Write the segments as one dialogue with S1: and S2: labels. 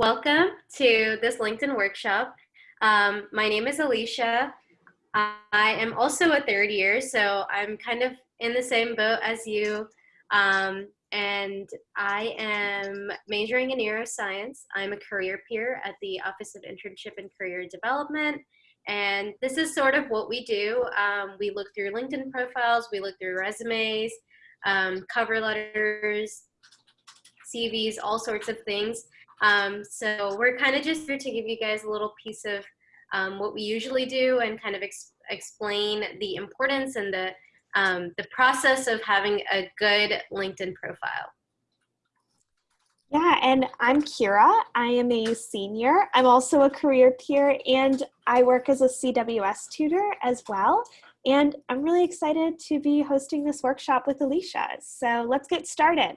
S1: Welcome to this LinkedIn workshop. Um, my name is Alicia. I am also a third year, so I'm kind of in the same boat as you. Um, and I am majoring in neuroscience. I'm a career peer at the Office of Internship and Career Development. And this is sort of what we do. Um, we look through LinkedIn profiles, we look through resumes, um, cover letters, CVs, all sorts of things. Um, so we're kind of just here to give you guys a little piece of um, what we usually do and kind of ex explain the importance and the, um, the process of having a good LinkedIn profile.
S2: Yeah, and I'm Kira. I am a senior. I'm also a career peer and I work as a CWS tutor as well. And I'm really excited to be hosting this workshop with Alicia. So let's get started.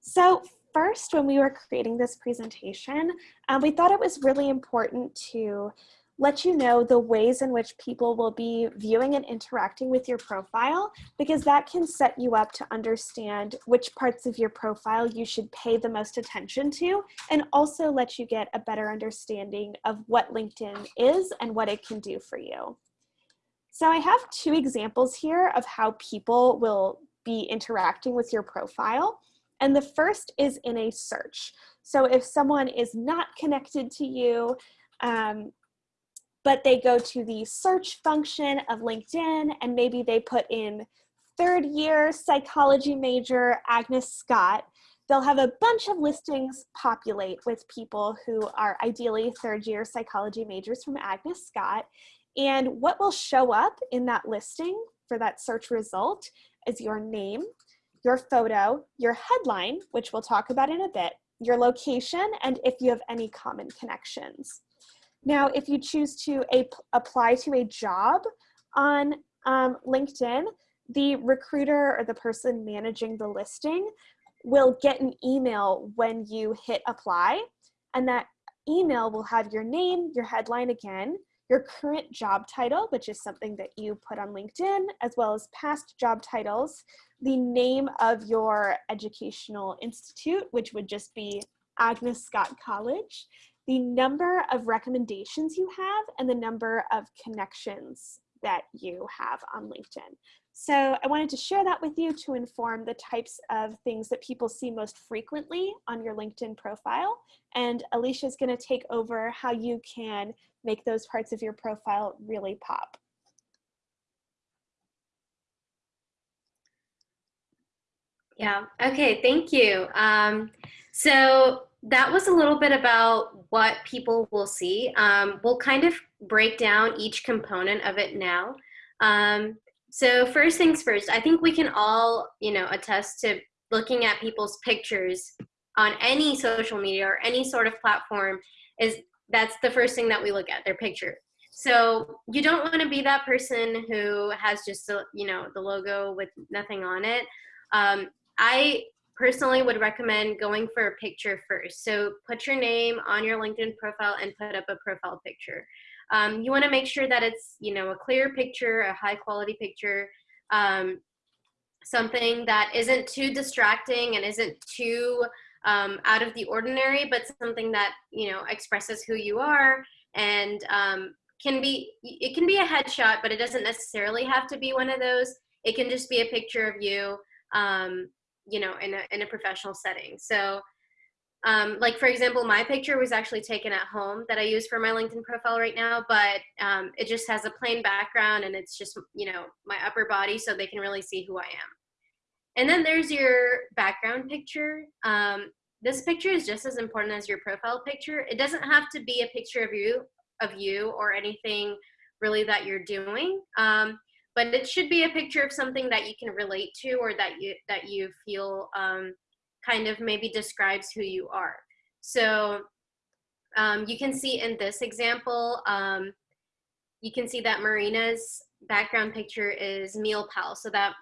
S2: So first, when we were creating this presentation, um, we thought it was really important to let you know the ways in which people will be viewing and interacting with your profile because that can set you up to understand which parts of your profile you should pay the most attention to and also let you get a better understanding of what LinkedIn is and what it can do for you. So I have two examples here of how people will be interacting with your profile. And the first is in a search. So if someone is not connected to you, um, but they go to the search function of LinkedIn and maybe they put in third year psychology major Agnes Scott, they'll have a bunch of listings populate with people who are ideally third year psychology majors from Agnes Scott. And what will show up in that listing for that search result is your name, your photo, your headline, which we'll talk about in a bit, your location, and if you have any common connections. Now, if you choose to apply to a job on um, LinkedIn, the recruiter or the person managing the listing will get an email when you hit apply, and that email will have your name, your headline again, your current job title, which is something that you put on LinkedIn, as well as past job titles, the name of your educational institute, which would just be Agnes Scott College, the number of recommendations you have, and the number of connections that you have on LinkedIn. So I wanted to share that with you to inform the types of things that people see most frequently on your LinkedIn profile. And Alicia is gonna take over how you can make those parts of your profile really pop.
S1: Yeah, okay, thank you. Um, so that was a little bit about what people will see. Um, we'll kind of break down each component of it now. Um, so first things first, I think we can all, you know, attest to looking at people's pictures on any social media or any sort of platform is that's the first thing that we look at, their picture. So you don't want to be that person who has just, a, you know, the logo with nothing on it. Um, I personally would recommend going for a picture first. So put your name on your LinkedIn profile and put up a profile picture. Um, you want to make sure that it's you know a clear picture, a high quality picture, um, something that isn't too distracting and isn't too um, out of the ordinary, but something that you know expresses who you are and um, can be it can be a headshot, but it doesn't necessarily have to be one of those. It can just be a picture of you, um, you know, in a in a professional setting. So um, like for example, my picture was actually taken at home that I use for my LinkedIn profile right now, but um, it just has a plain background and it's just, you know, my upper body so they can really see who I am. And then there's your background picture. Um, this picture is just as important as your profile picture. It doesn't have to be a picture of you, of you or anything really that you're doing. But it should be a picture of something that you can relate to or that you, that you feel um, kind of maybe describes who you are. So um, you can see in this example, um, you can see that Marina's background picture is MealPal. So that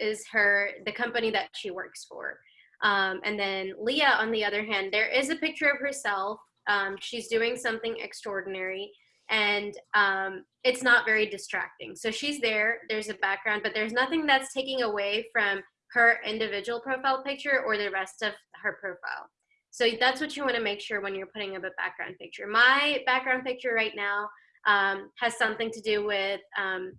S1: is her, the company that she works for. Um, and then Leah, on the other hand, there is a picture of herself. Um, she's doing something extraordinary and um, it's not very distracting. So she's there, there's a background, but there's nothing that's taking away from her individual profile picture or the rest of her profile. So that's what you want to make sure when you're putting up a background picture. My background picture right now um, has something to do with, um,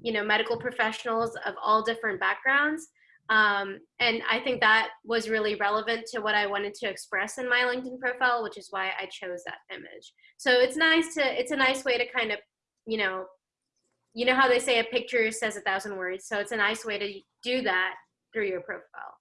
S1: you know, medical professionals of all different backgrounds. Um, and I think that was really relevant to what I wanted to express in my LinkedIn profile, which is why I chose that image. So it's nice to, it's a nice way to kind of, you know, you know how they say a picture says a thousand words. So it's a nice way to do that through your profile.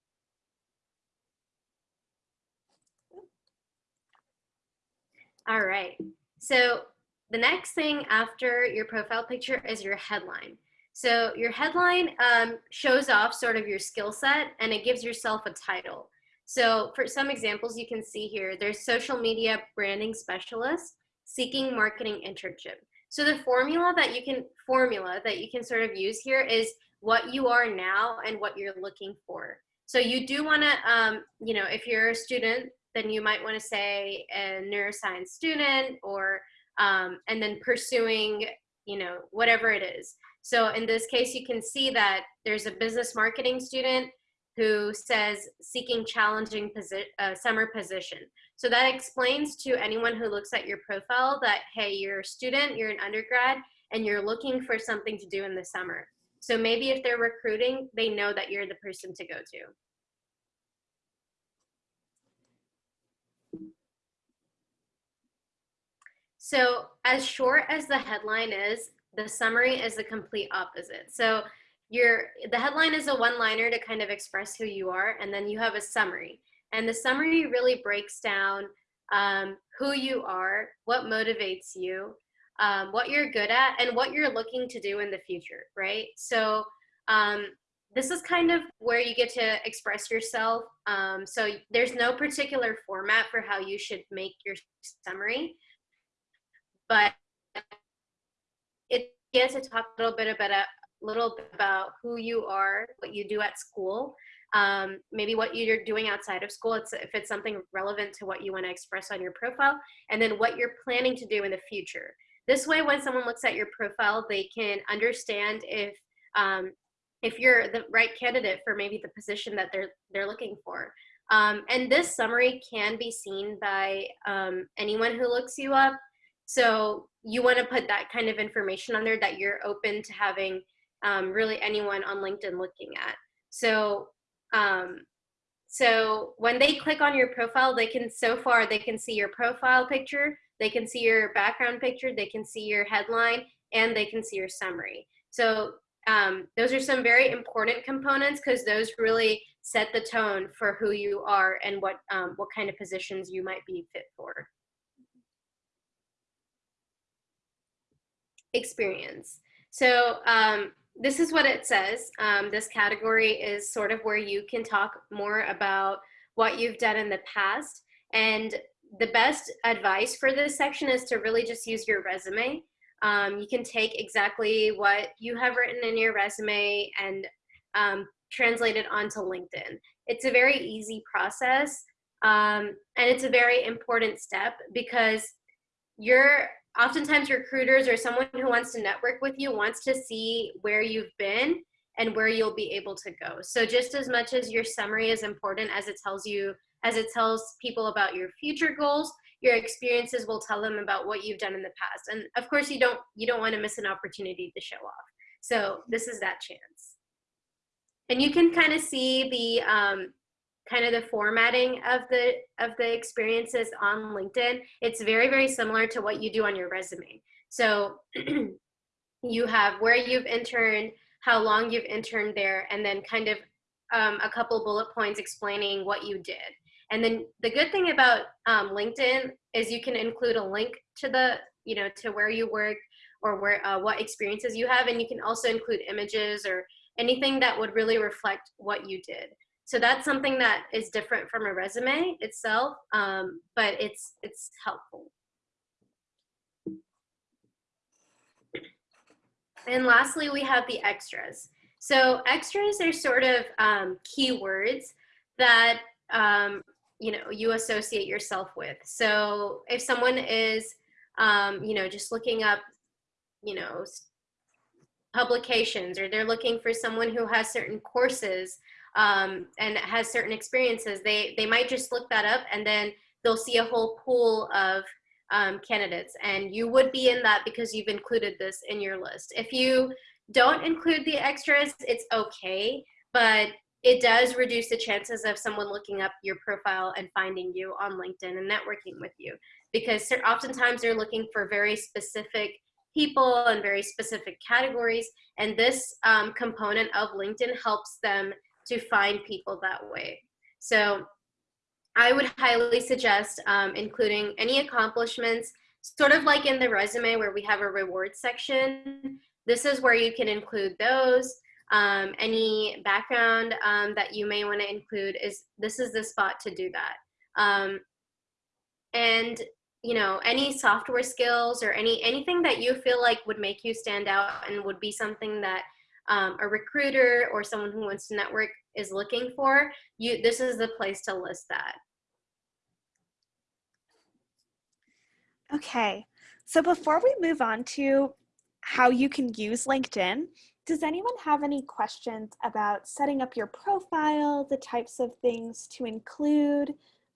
S1: All right. So the next thing after your profile picture is your headline. So your headline um, shows off sort of your skill set and it gives yourself a title. So for some examples you can see here, there's social media branding specialist seeking marketing internship. So the formula that you can formula that you can sort of use here is what you are now and what you're looking for. So you do want to, um, you know, if you're a student, then you might want to say a neuroscience student or, um, and then pursuing, you know, whatever it is. So in this case, you can see that there's a business marketing student who says seeking challenging posi uh, summer position. So that explains to anyone who looks at your profile that, hey, you're a student, you're an undergrad, and you're looking for something to do in the summer. So maybe if they're recruiting, they know that you're the person to go to. So as short as the headline is, the summary is the complete opposite. So your the headline is a one-liner to kind of express who you are, and then you have a summary. And the summary really breaks down um, who you are, what motivates you, um, what you're good at, and what you're looking to do in the future, right? So um, this is kind of where you get to express yourself. Um, so there's no particular format for how you should make your summary, but it to talk a little bit about a little bit about who you are, what you do at school, um, maybe what you're doing outside of school, it's, if it's something relevant to what you want to express on your profile, and then what you're planning to do in the future. This way, when someone looks at your profile, they can understand if um, if you're the right candidate for maybe the position that they're they're looking for. Um, and this summary can be seen by um, anyone who looks you up. So you want to put that kind of information on there that you're open to having um, really anyone on LinkedIn looking at. So um, so when they click on your profile, they can so far they can see your profile picture, they can see your background picture, they can see your headline, and they can see your summary. So um, those are some very important components because those really set the tone for who you are and what um, what kind of positions you might be fit for. Experience. So um, this is what it says. Um, this category is sort of where you can talk more about what you've done in the past. And the best advice for this section is to really just use your resume. Um, you can take exactly what you have written in your resume and um, translate it onto LinkedIn. It's a very easy process um, and it's a very important step because you're oftentimes recruiters or someone who wants to network with you wants to see where you've been and where you'll be able to go. So just as much as your summary is important as it tells you, as it tells people about your future goals, your experiences will tell them about what you've done in the past. And of course you don't, you don't want to miss an opportunity to show off. So this is that chance. And you can kind of see the, um, kind of the formatting of the of the experiences on LinkedIn, it's very, very similar to what you do on your resume. So you have where you've interned, how long you've interned there, and then kind of um, a couple bullet points explaining what you did. And then the good thing about um, LinkedIn is you can include a link to the, you know, to where you work or where uh, what experiences you have, and you can also include images or anything that would really reflect what you did. So that's something that is different from a resume itself, um, but it's, it's helpful. And lastly, we have the extras. So extras are sort of um, keywords that um, you know you associate yourself with. So if someone is um, you know just looking up you know publications or they're looking for someone who has certain courses um, and has certain experiences, they, they might just look that up and then they'll see a whole pool of um, candidates. And you would be in that because you've included this in your list. If you don't include the extras, it's okay, but it does reduce the chances of someone looking up your profile and finding you on LinkedIn and networking with you because oftentimes they're looking for very specific people and very specific categories. And this um, component of LinkedIn helps them to find people that way. So I would highly suggest um, including any accomplishments, sort of like in the resume where we have a reward section. This is where you can include those. Um, any background um, that you may want to include is this is the spot to do that. Um, and you know any software skills or any anything that you feel like would make you stand out and would be something that um, a recruiter or someone who wants to network is looking for you this is the place to list that.
S2: Okay so before we move on to how you can use linkedin does anyone have any questions about setting up your profile the types of things to include?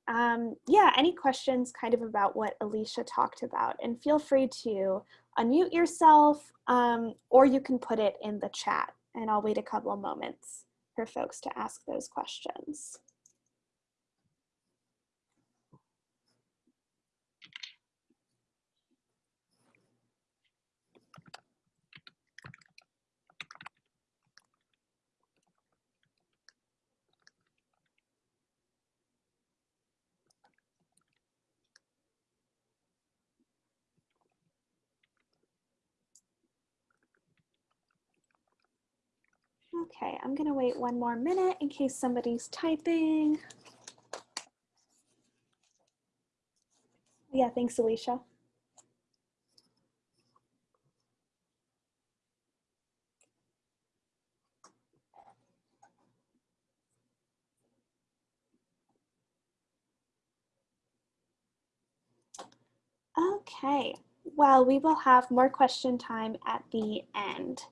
S2: Um, yeah, any questions kind of about what Alicia talked about and feel free to unmute yourself um, or you can put it in the chat and I'll wait a couple of moments for folks to ask those questions. Okay, I'm gonna wait one more minute in case somebody's typing. Yeah, thanks, Alicia. Okay, well, we will have more question time at the end.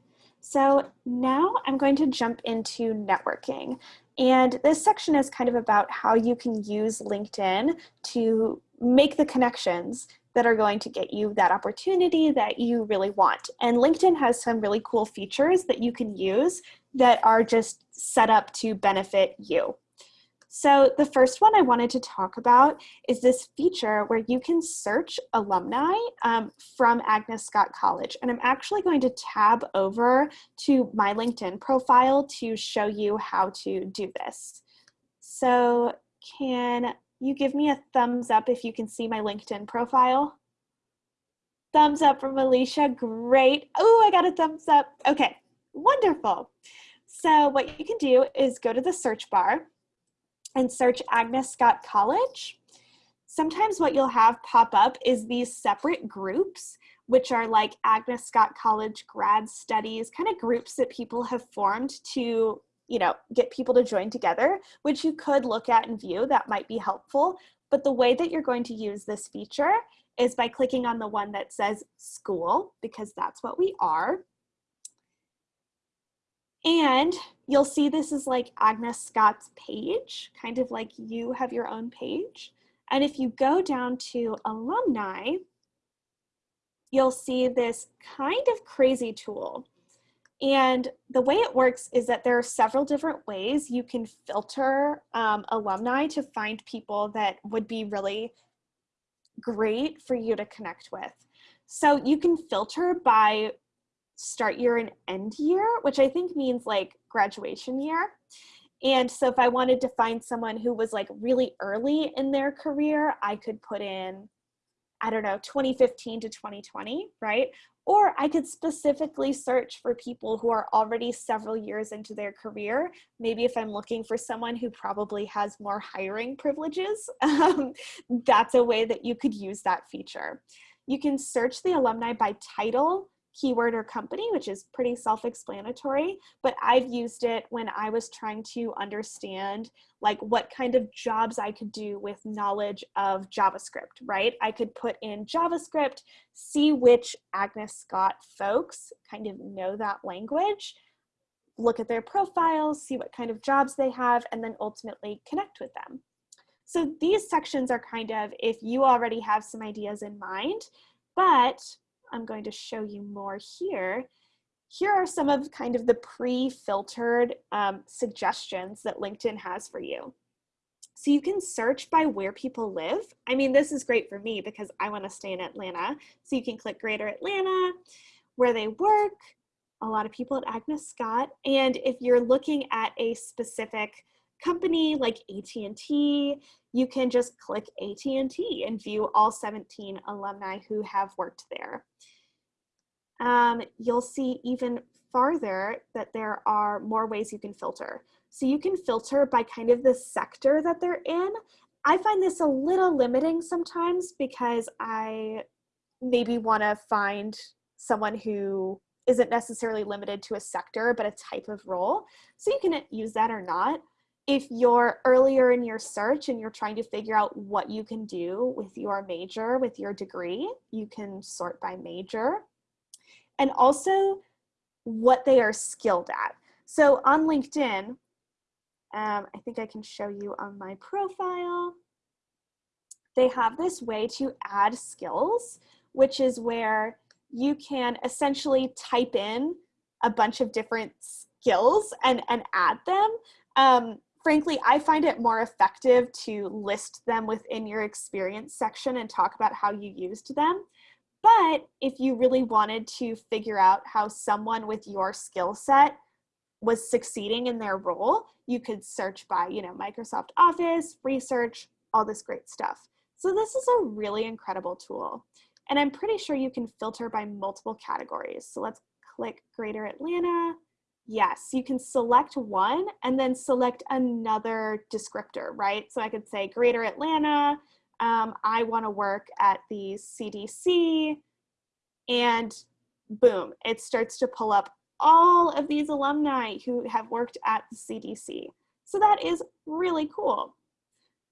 S2: So now I'm going to jump into networking. And this section is kind of about how you can use LinkedIn to make the connections that are going to get you that opportunity that you really want. And LinkedIn has some really cool features that you can use that are just set up to benefit you. So the first one I wanted to talk about is this feature where you can search alumni um, from Agnes Scott College. And I'm actually going to tab over to my LinkedIn profile to show you how to do this. So can you give me a thumbs up if you can see my LinkedIn profile? Thumbs up from Alicia, great. Oh, I got a thumbs up. Okay, wonderful. So what you can do is go to the search bar and search Agnes Scott College. Sometimes what you'll have pop up is these separate groups, which are like Agnes Scott College grad studies, kind of groups that people have formed to you know, get people to join together, which you could look at and view, that might be helpful. But the way that you're going to use this feature is by clicking on the one that says school, because that's what we are. And you'll see this is like Agnes Scott's page, kind of like you have your own page. And if you go down to alumni, you'll see this kind of crazy tool. And the way it works is that there are several different ways you can filter um, alumni to find people that would be really great for you to connect with. So you can filter by start year and end year, which I think means like graduation year. And so if I wanted to find someone who was like really early in their career, I could put in, I don't know, 2015 to 2020, right? Or I could specifically search for people who are already several years into their career. Maybe if I'm looking for someone who probably has more hiring privileges, um, that's a way that you could use that feature. You can search the alumni by title, keyword or company, which is pretty self-explanatory, but I've used it when I was trying to understand like what kind of jobs I could do with knowledge of JavaScript, right? I could put in JavaScript, see which Agnes Scott folks kind of know that language, look at their profiles, see what kind of jobs they have, and then ultimately connect with them. So these sections are kind of if you already have some ideas in mind, but I'm going to show you more here. Here are some of kind of the pre-filtered um, suggestions that LinkedIn has for you. So you can search by where people live. I mean, this is great for me because I want to stay in Atlanta. So you can click Greater Atlanta, where they work, a lot of people at Agnes Scott. And if you're looking at a specific company like AT&T, you can just click AT&T and view all 17 alumni who have worked there. Um, you'll see even farther that there are more ways you can filter. So you can filter by kind of the sector that they're in. I find this a little limiting sometimes because I maybe want to find someone who isn't necessarily limited to a sector, but a type of role. So you can use that or not. If you're earlier in your search and you're trying to figure out what you can do with your major, with your degree, you can sort by major. And also what they are skilled at. So on LinkedIn, um, I think I can show you on my profile, they have this way to add skills, which is where you can essentially type in a bunch of different skills and, and add them. Um, frankly, I find it more effective to list them within your experience section and talk about how you used them. But if you really wanted to figure out how someone with your skill set was succeeding in their role, you could search by, you know, Microsoft Office, research, all this great stuff. So this is a really incredible tool. And I'm pretty sure you can filter by multiple categories. So let's click Greater Atlanta. Yes, you can select one and then select another descriptor, right? So I could say Greater Atlanta, um, I wanna work at the CDC, and boom, it starts to pull up all of these alumni who have worked at the CDC. So that is really cool.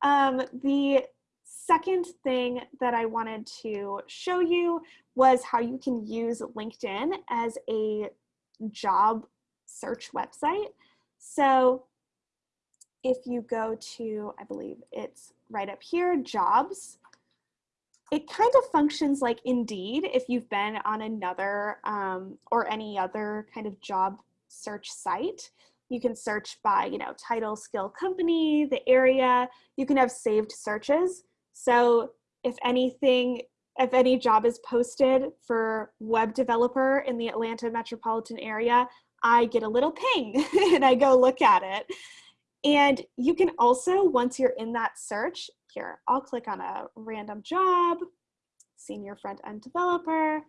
S2: Um, the second thing that I wanted to show you was how you can use LinkedIn as a job search website. So if you go to, I believe it's right up here, jobs, it kind of functions like Indeed if you've been on another um, or any other kind of job search site. You can search by, you know, title, skill, company, the area. You can have saved searches. So if anything, if any job is posted for web developer in the Atlanta metropolitan area, I get a little ping and I go look at it. And you can also, once you're in that search, here, I'll click on a random job, senior front-end developer.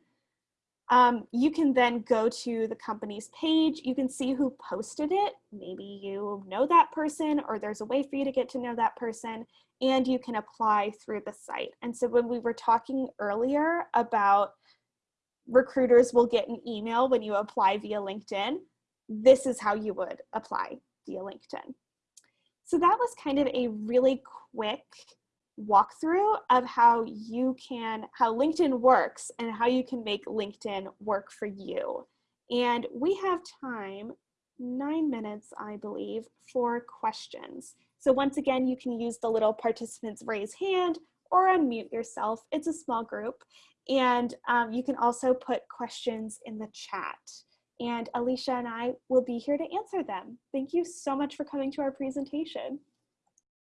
S2: Um, you can then go to the company's page. You can see who posted it. Maybe you know that person or there's a way for you to get to know that person and you can apply through the site. And so when we were talking earlier about recruiters will get an email when you apply via LinkedIn, this is how you would apply via LinkedIn. So that was kind of a really quick walkthrough of how you can, how LinkedIn works and how you can make LinkedIn work for you. And we have time, nine minutes, I believe, for questions. So once again, you can use the little participants raise hand or unmute yourself. It's a small group. And um, you can also put questions in the chat. And Alicia and I will be here to answer them. Thank you so much for coming to our presentation.